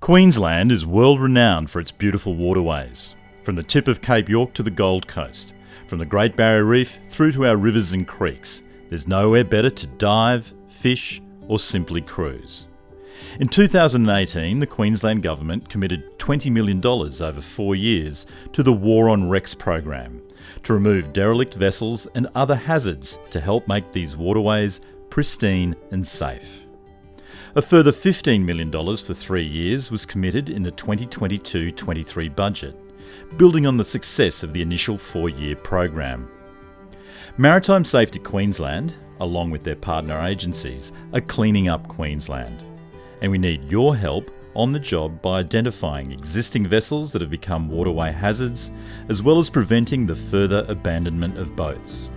Queensland is world renowned for its beautiful waterways, from the tip of Cape York to the Gold Coast, from the Great Barrier Reef through to our rivers and creeks. There's nowhere better to dive, fish, or simply cruise. In 2018, the Queensland Government committed $20 million over four years to the War on Wrecks program to remove derelict vessels and other hazards to help make these waterways pristine and safe. A further $15 million for three years was committed in the 2022 23 budget, building on the success of the initial four year program. Maritime Safety Queensland, along with their partner agencies, are cleaning up Queensland. And we need your help on the job by identifying existing vessels that have become waterway hazards, as well as preventing the further abandonment of boats.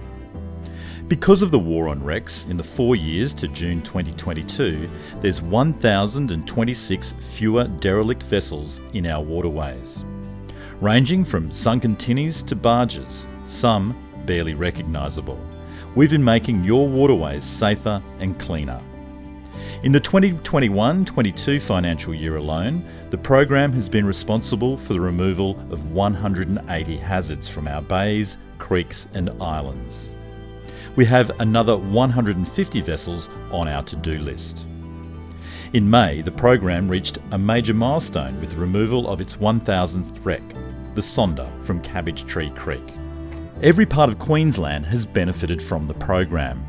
Because of the war on wrecks, in the four years to June 2022, there's 1,026 fewer derelict vessels in our waterways. Ranging from sunken tinnies to barges, some barely recognisable. We've been making your waterways safer and cleaner. In the 2021 22 financial year alone, the program has been responsible for the removal of 180 hazards from our bays, creeks, and islands we have another 150 vessels on our to-do list. In May, the program reached a major milestone with the removal of its 1000th wreck, the Sonder from Cabbage Tree Creek. Every part of Queensland has benefited from the program.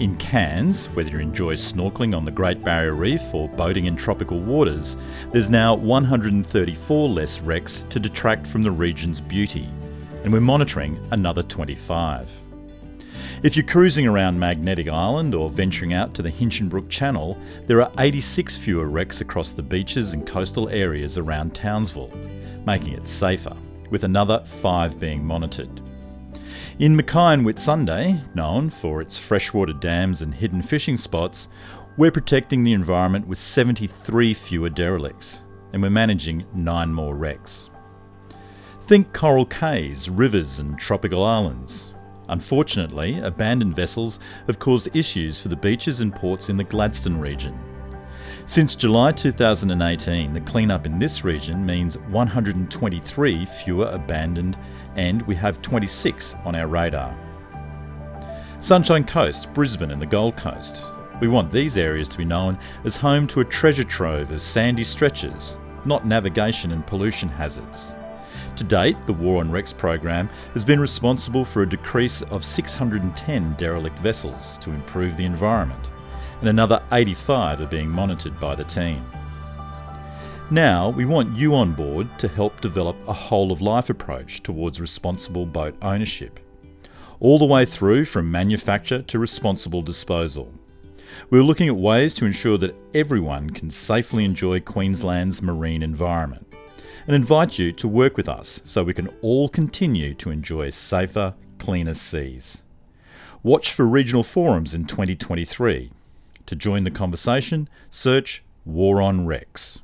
In Cairns, whether you enjoy snorkelling on the Great Barrier Reef or boating in tropical waters, there's now 134 less wrecks to detract from the region's beauty, and we're monitoring another 25. If you're cruising around Magnetic Island or venturing out to the Hinchinbrook Channel, there are 86 fewer wrecks across the beaches and coastal areas around Townsville, making it safer, with another five being monitored. In Mackay and Whitsunday, known for its freshwater dams and hidden fishing spots, we're protecting the environment with 73 fewer derelicts, and we're managing nine more wrecks. Think coral cays, rivers, and tropical islands. Unfortunately, abandoned vessels have caused issues for the beaches and ports in the Gladstone region. Since July 2018, the cleanup in this region means 123 fewer abandoned, and we have 26 on our radar. Sunshine Coast, Brisbane, and the Gold Coast. We want these areas to be known as home to a treasure trove of sandy stretches, not navigation and pollution hazards. To date, the War on Wrecks program has been responsible for a decrease of 610 derelict vessels to improve the environment, and another 85 are being monitored by the team. Now, we want you on board to help develop a whole of life approach towards responsible boat ownership, all the way through from manufacture to responsible disposal. We're looking at ways to ensure that everyone can safely enjoy Queensland's marine environment and invite you to work with us so we can all continue to enjoy safer, cleaner seas. Watch for regional forums in 2023. To join the conversation, search War on Wrecks.